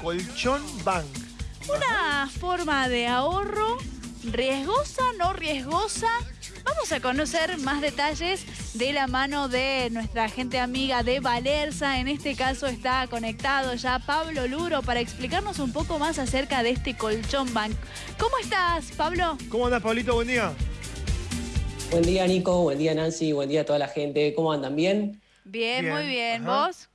Colchón Bank. Una forma de ahorro riesgosa, no riesgosa. Vamos a conocer más detalles de la mano de nuestra gente amiga de Valerza. En este caso está conectado ya Pablo Luro para explicarnos un poco más acerca de este colchón bank. ¿Cómo estás, Pablo? ¿Cómo andas, Pablito? Buen día. Buen día, Nico. Buen día, Nancy. Buen día a toda la gente. ¿Cómo andan? ¿Bien? Bien, Bien, muy bien. ajá. ¿Vos?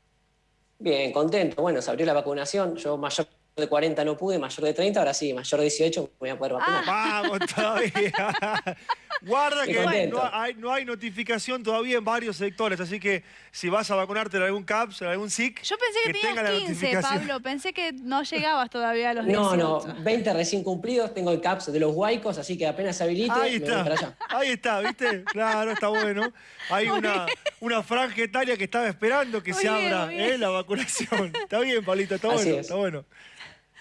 Bien, contento. Bueno, se abrió la vacunación. Yo mayor de 40 no pude, mayor de 30, ahora sí, mayor de 18 me voy a poder vacunar. Vamos todavía. Guarda que no hay, no hay notificación todavía en varios sectores, así que si vas a vacunarte en algún CAPS, en algún SIC, Yo pensé que, la tenías 15, notificación. Pablo. Pensé que no llegabas todavía a los 18. No, no, 20 recién cumplidos, tengo el CAPS de los huaicos, así que apenas se habilite, Ahí me voy para está, allá. ahí está, ¿viste? Claro, está bueno. Hay una, una franja etaria que estaba esperando que Muy se bien, abra. ¿eh? la vacunación. Está bien, Pablito, está Así bueno, es. está bueno.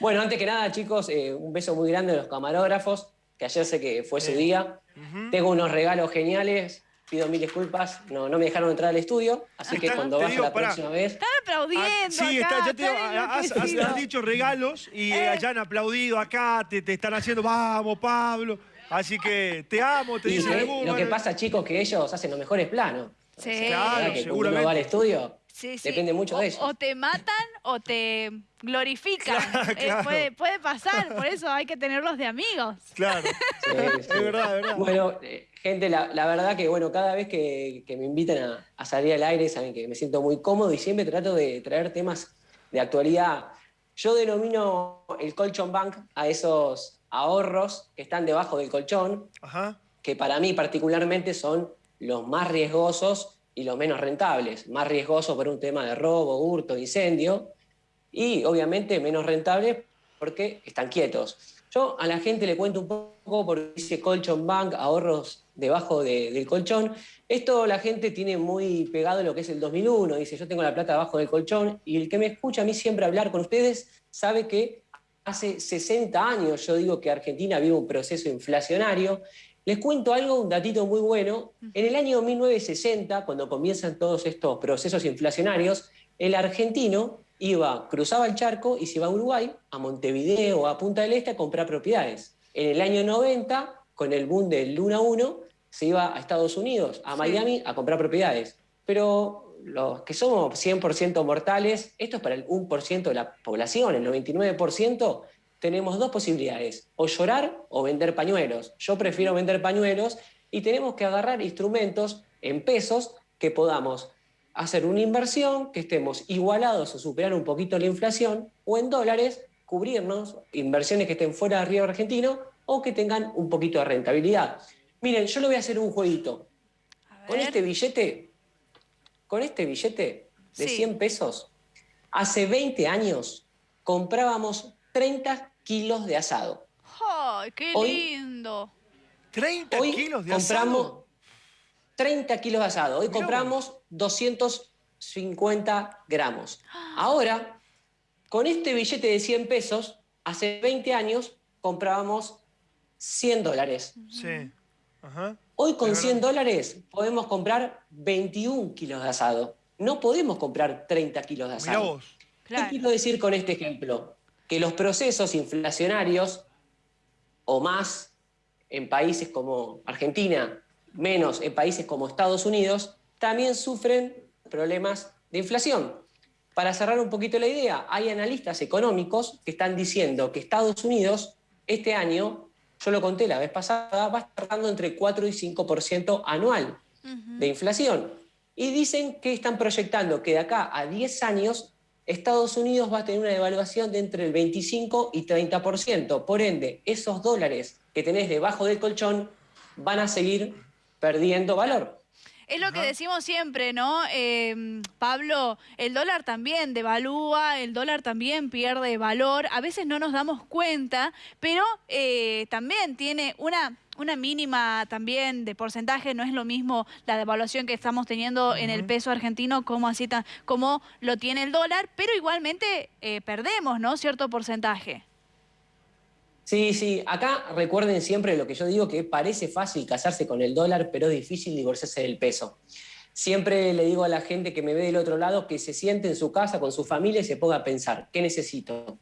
Bueno, antes que nada, chicos, eh, un beso muy grande a los camarógrafos, que ayer sé que fue su día. Tengo unos regalos geniales, pido mil disculpas, no, no me dejaron entrar al estudio, así que cuando vaya digo, la pará. próxima vez... Están aplaudiendo Ah, sí, acá, está, ya te digo, has, has- enloquecidos. has dicho regalos y Eh. allá han aplaudido acá, te, te están haciendo, vamos, Pablo. Así que te amo, te Y dicen eh, lo que pasa, chicos, que ellos hacen los mejores planos. Sí. Claro, que cuando uno seguramente. va al estudio, Sí, sí. depende mucho o, de ellos. O te matan o te glorifican. Claro, Eh, puede, puede pasar, por eso hay que tenerlos de amigos. Claro, Sí, sí. es verdad, es verdad. Bueno, eh, gente, la, la verdad que bueno, cada vez que, que me invitan a, a salir al aire, saben que me siento muy cómodo y siempre trato de traer temas de actualidad. Yo denomino el colchón bank a esos ahorros que están debajo del colchón, Ajá. que para mí particularmente son los más riesgosos y los menos rentables. Más riesgosos por un tema de robo, hurto, incendio, y obviamente menos rentables porque están quietos. Yo a la gente le cuento un poco porque dice colchón bank, ahorros debajo de- del colchón. Esto la gente tiene muy pegado lo que es el 2001, dice yo tengo la plata debajo del colchón y el que me escucha a mí siempre hablar con ustedes sabe que hace 60 años yo digo que Argentina vive un proceso inflacionario. Les cuento algo, un datito muy bueno. En el año 1960, cuando comienzan todos estos procesos inflacionarios, el argentino iba, cruzaba el charco y se iba a Uruguay, a Montevideo, a Punta del Este a comprar propiedades. En el año 90, con el boom del Luna 1, se iba a Estados Unidos, a Sí. Miami, a comprar propiedades. Pero los que somos 100% mortales, esto es para el 1% de la población, el 99%, tenemos dos posibilidades, o llorar o vender pañuelos. Yo prefiero vender pañuelos y tenemos que agarrar instrumentos en pesos que podamos hacer una inversión, que estemos igualados o superar un poquito la inflación, o en dólares, cubrirnos inversiones que estén fuera del río argentino o que tengan un poquito de rentabilidad. Miren, yo le voy a hacer un jueguito. Con este billete, con este billete de Sí. 100 pesos, hace 20 años comprábamos 30 kilos de asado. ¡Ay, qué Hoy- lindo! 30 Hoy kilos de compramos asado. 30 kilos de asado. Hoy Mirá compramos 250 gramos. Ahora, con este billete de 100 pesos, hace 20 años comprábamos 100 dólares. Sí. Ajá. Hoy con Es 100 verdad. dólares podemos comprar 21 kilos de asado. No podemos comprar 30 kilos de Mirá asado. vos. Claro. ¿Qué quiero decir con este ejemplo? Que los procesos inflacionarios o más en países como Argentina, menos en países como Estados Unidos, también sufren problemas de inflación. Para cerrar un poquito la idea, hay analistas económicos que están diciendo que Estados Unidos este año, yo lo conté la vez pasada, va a estar dando entre 4 y 5% anual de inflación. Y dicen que están proyectando que de acá a 10 años Estados Unidos va a tener una devaluación de entre el 25 y 30%. Por ende, esos dólares que tenés debajo del colchón van a seguir perdiendo valor. Es lo que decimos siempre, ¿no? Eh, Pablo, el dólar también devalúa, el dólar también pierde valor. A veces no nos damos cuenta, pero eh, también tiene una, una mínima también de porcentaje. No es lo mismo la devaluación que estamos teniendo en el peso argentino como así como lo tiene el dólar, pero igualmente eh, perdemos, ¿no? Cierto porcentaje. Sí, sí, acá recuerden siempre lo que yo digo, que parece fácil casarse con el dólar, pero es difícil divorciarse del peso. Siempre le digo a la gente que me ve del otro lado que se siente en su casa con su familia y se ponga a pensar, ¿qué necesito?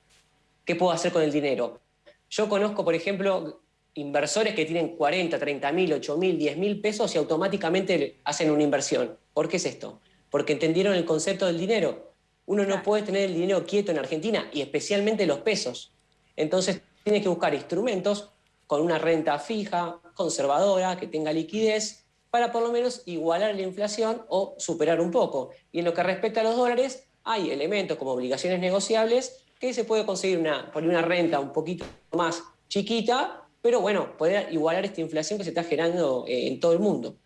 ¿qué puedo hacer con el dinero? Yo conozco, por ejemplo, inversores que tienen 40, 30 mil, 8 mil, 10 mil pesos y automáticamente hacen una inversión. ¿Por qué es esto? Porque entendieron el concepto del dinero. Uno no puede tener el dinero quieto en Argentina y especialmente los pesos. Entonces tiene que buscar instrumentos con una renta fija, conservadora, que tenga liquidez, para por lo menos igualar la inflación o superar un poco. Y en lo que respecta a los dólares, hay elementos como obligaciones negociables que se puede conseguir una, por una renta un poquito más chiquita, pero bueno, poder igualar esta inflación que se está generando eh, en todo el mundo.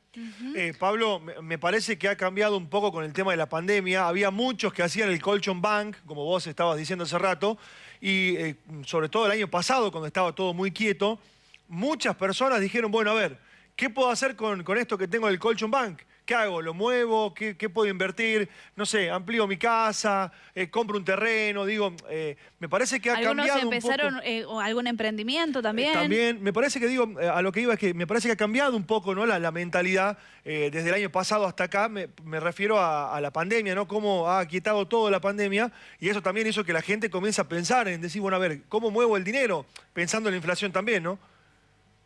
Eh, Pablo, me parece que ha cambiado un poco con el tema de la pandemia. Había muchos que hacían el colchon bank, como vos estabas diciendo hace rato, y eh, sobre todo el año pasado, cuando estaba todo muy quieto, muchas personas dijeron, bueno, a ver, ¿qué puedo hacer con, con esto que tengo del colchon bank? ¿Qué hago? ¿Lo muevo? ¿Qué, puedo invertir? No sé, amplío mi casa, eh, compro un terreno, digo, eh, me parece que ha cambiado empezaron, un eh, algún emprendimiento también. también, me parece que digo, a lo que iba es que me parece que ha cambiado un poco ¿no? la, mentalidad desde el año pasado hasta acá, me, refiero a, la pandemia, ¿no? Cómo ha quietado todo la pandemia y eso también hizo que la gente comience a pensar en decir, bueno, a ver, ¿cómo muevo el dinero? Pensando en la inflación también, ¿no?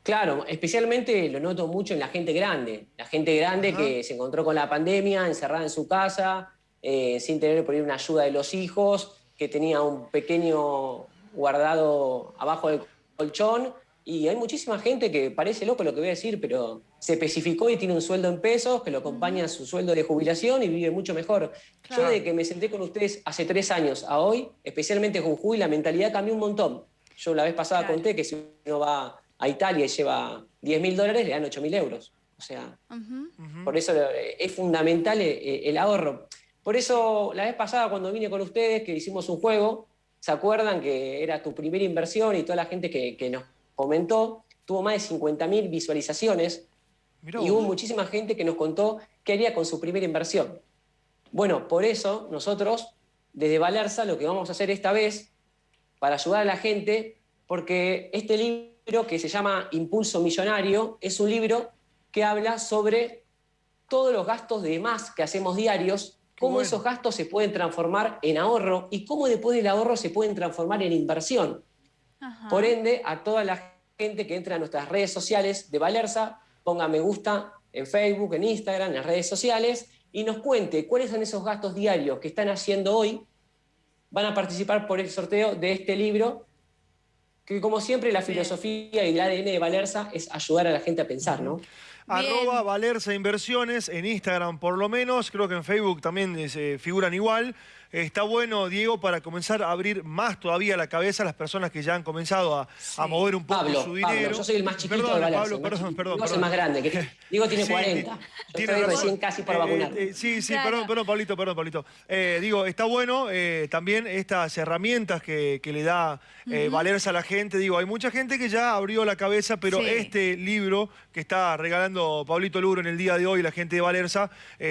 Claro, especialmente lo noto mucho en la gente grande. La gente grande que se encontró con la pandemia, encerrada en su casa, eh, sin tener por ahí una ayuda de los hijos, que tenía un pequeño guardado abajo del colchón. Y hay muchísima gente que parece loco lo que voy a decir, pero se especificó y tiene un sueldo en pesos que lo acompaña a su sueldo de jubilación y vive mucho mejor. Yo desde que me senté con ustedes hace tres años a hoy, especialmente con Jujuy, la mentalidad cambió un montón. Yo la vez pasada conté que si uno va a Italia y lleva 10 mil dólares, le dan 8 mil euros. O sea, por eso es fundamental el, ahorro. Por eso, la vez pasada cuando vine con ustedes, que hicimos un juego, ¿se acuerdan que era tu primera inversión y toda la gente que, nos comentó tuvo más de 50 mil visualizaciones? y hubo muchísima gente que nos contó qué haría con su primera inversión. Bueno, por eso nosotros, desde Valerza, lo que vamos a hacer esta vez, para ayudar a la gente, porque este libro libro que se llama Impulso Millonario, es un libro que habla sobre todos los gastos de más que hacemos diarios, cómo esos gastos se pueden transformar en ahorro y cómo después del ahorro se pueden transformar en inversión. Por ende, a toda la gente que entra a nuestras redes sociales de Valerza, ponga me gusta en Facebook, en Instagram, en las redes sociales, y nos cuente cuáles son esos gastos diarios que están haciendo hoy. Van a participar por el sorteo de este libro que como siempre la filosofía y el ADN de Valerza es ayudar a la gente a pensar, ¿no? Arroba Valerza Inversiones, en Instagram por lo menos, creo que en Facebook también eh, se figuran igual. Está bueno, Diego, para comenzar a abrir más todavía la cabeza a las personas que ya han comenzado a, mover un poco su dinero. Pablo, yo soy el más chiquito perdón, de Valerza. Pablo, perdón, perdón. Yo soy el más grande. Que, Diego tiene 40. Yo estoy recién casi para eh, vacunar. Eh, sí, sí, perdón, perdón, Pablito, perdón, Pablito. digo, está bueno también estas herramientas que, le da Valerza a la gente. Digo, hay mucha gente que ya abrió la cabeza, pero este libro que está regalando Pablito Luro en el día de hoy, la gente de Valerza,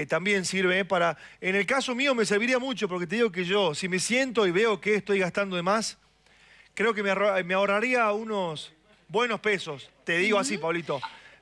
también sirve para... En el caso mío me serviría mucho porque digo que yo, si me siento y veo que estoy gastando de más, creo que me, ahorraría unos buenos pesos. Te digo así, Pablito.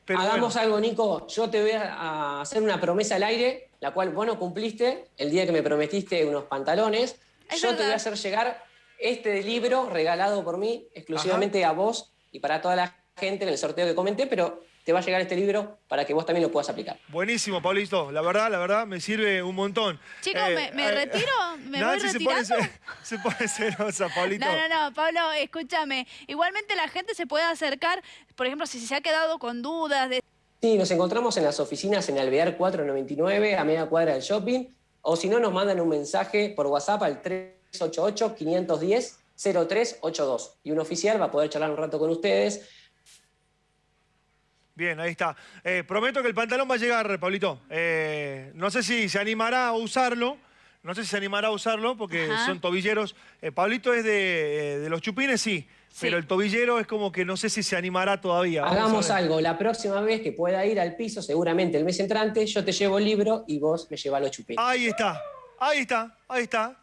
Hagamos algo, Nico. Yo te voy a hacer una promesa al aire, la cual vos no cumpliste el día que me prometiste unos pantalones. yo te voy a hacer llegar este libro regalado por mí exclusivamente a vos y para toda la gente en el sorteo que comenté, pero te va a llegar este libro para que vos también lo puedas aplicar. Buenísimo, Pablito. La verdad, la verdad, me sirve un montón. Chicos, ¿me, eh, retiro? ¿Me voy retirando? Se pone, se pone celosa, Pablito. No, no, no, Pablo, escúchame. Igualmente la gente se puede acercar, por ejemplo, si se ha quedado con dudas de... Sí, nos encontramos en las oficinas en Alvear 499, a media cuadra del shopping, o si no, nos mandan un mensaje por WhatsApp al 388-510-0382. Y un oficial va a poder charlar un rato con ustedes Bien, ahí está. Eh, prometo que el pantalón va a llegar, Pablito. Eh, no sé si se animará a usarlo. No sé si se animará a usarlo porque son tobilleros. Eh, Pablito es de, los chupines, sí, Pero el tobillero es como que no sé si se animará todavía. Hagamos algo. La próxima vez que pueda ir al piso, seguramente el mes entrante, yo te llevo el libro y vos me llevas los chupines. Ahí está. Ahí está. Ahí está.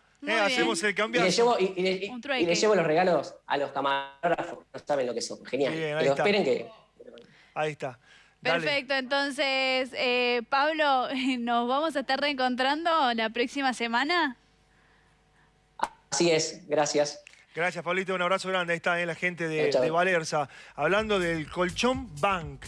hacemos el cambio. Y le, llevo, los regalos a los camarógrafos. No saben lo que son. Genial. Pero esperen que Ahí está. Perfecto, entonces, eh, Pablo, ¿nos vamos a estar reencontrando la próxima semana? Así es, gracias. Gracias, Pablito. Un abrazo grande. Ahí está eh, la gente de, de Valerza. Hablando del colchón Bank.